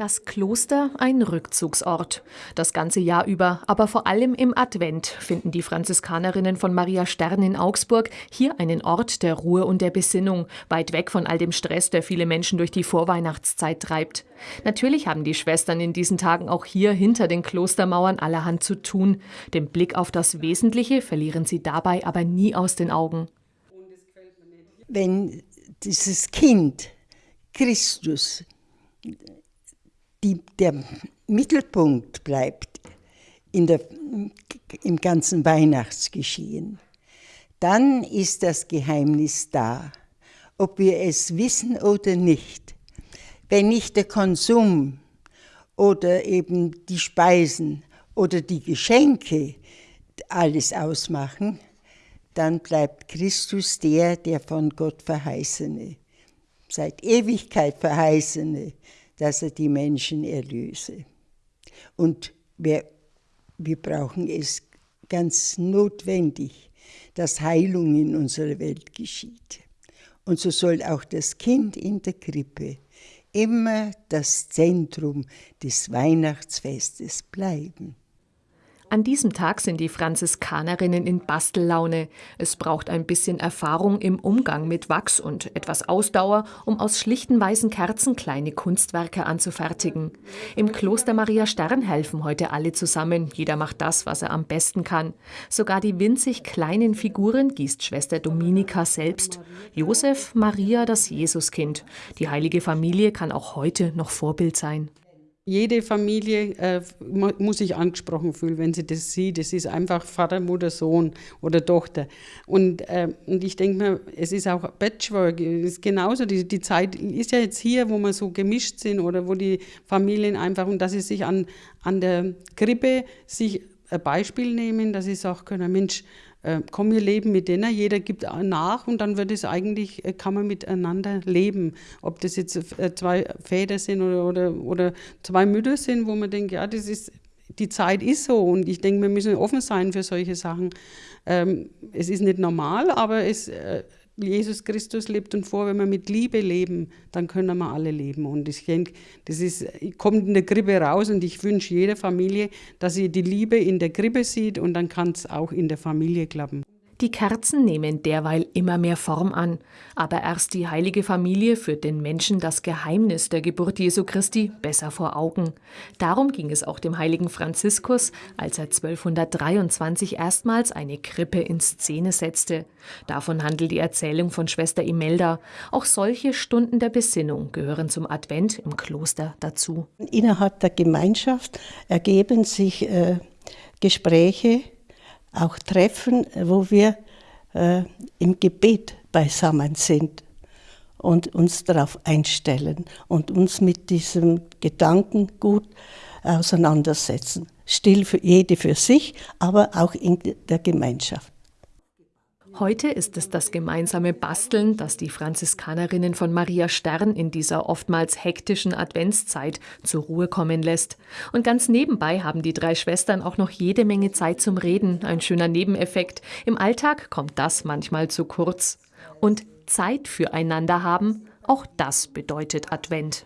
Das Kloster ein Rückzugsort. Das ganze Jahr über, aber vor allem im Advent finden die Franziskanerinnen von Maria Stern in Augsburg hier einen Ort der Ruhe und der Besinnung, weit weg von all dem Stress, der viele Menschen durch die Vorweihnachtszeit treibt. Natürlich haben die Schwestern in diesen Tagen auch hier hinter den Klostermauern allerhand zu tun. Den Blick auf das Wesentliche verlieren sie dabei aber nie aus den Augen. Wenn dieses Kind Christus die, der Mittelpunkt bleibt in der, im ganzen Weihnachtsgeschehen, dann ist das Geheimnis da, ob wir es wissen oder nicht. Wenn nicht der Konsum oder eben die Speisen oder die Geschenke alles ausmachen, dann bleibt Christus der, der von Gott verheißene, seit Ewigkeit verheißene, dass er die Menschen erlöse. Und wir, wir brauchen es ganz notwendig, dass Heilung in unserer Welt geschieht. Und so soll auch das Kind in der Krippe immer das Zentrum des Weihnachtsfestes bleiben. An diesem Tag sind die Franziskanerinnen in Bastellaune. Es braucht ein bisschen Erfahrung im Umgang mit Wachs und etwas Ausdauer, um aus schlichten weißen Kerzen kleine Kunstwerke anzufertigen. Im Kloster Maria Stern helfen heute alle zusammen. Jeder macht das, was er am besten kann. Sogar die winzig kleinen Figuren gießt Schwester Dominika selbst. Josef, Maria, das Jesuskind. Die heilige Familie kann auch heute noch Vorbild sein jede Familie äh, muss sich angesprochen fühlen, wenn sie das sieht. Es ist einfach Vater, Mutter, Sohn oder Tochter. Und, äh, und ich denke mir, es ist auch Patchwork, es ist genauso. Die, die Zeit ist ja jetzt hier, wo wir so gemischt sind oder wo die Familien einfach, und dass sie sich an, an der Krippe sich ein Beispiel nehmen, dass sie sagen können, Mensch, äh, komm, wir leben mit denen, jeder gibt nach und dann wird es eigentlich, äh, kann man miteinander leben. Ob das jetzt äh, zwei Väter sind oder, oder, oder zwei Mütter sind, wo man denkt, ja, das ist, die Zeit ist so und ich denke, wir müssen offen sein für solche Sachen. Ähm, es ist nicht normal, aber es, äh, Jesus Christus lebt und vor, wenn wir mit Liebe leben, dann können wir alle leben. Und ich denke, das ist, kommt in der Krippe raus und ich wünsche jeder Familie, dass sie die Liebe in der Krippe sieht und dann kann es auch in der Familie klappen. Die Kerzen nehmen derweil immer mehr Form an, aber erst die heilige Familie führt den Menschen das Geheimnis der Geburt Jesu Christi besser vor Augen. Darum ging es auch dem heiligen Franziskus, als er 1223 erstmals eine Krippe in Szene setzte. Davon handelt die Erzählung von Schwester Imelda. Auch solche Stunden der Besinnung gehören zum Advent im Kloster dazu. Innerhalb der Gemeinschaft ergeben sich äh, Gespräche, auch Treffen, wo wir äh, im Gebet beisammen sind und uns darauf einstellen und uns mit diesem Gedanken gut auseinandersetzen. Still für jede für sich, aber auch in der Gemeinschaft. Heute ist es das gemeinsame Basteln, das die Franziskanerinnen von Maria Stern in dieser oftmals hektischen Adventszeit zur Ruhe kommen lässt. Und ganz nebenbei haben die drei Schwestern auch noch jede Menge Zeit zum Reden, ein schöner Nebeneffekt. Im Alltag kommt das manchmal zu kurz. Und Zeit füreinander haben, auch das bedeutet Advent.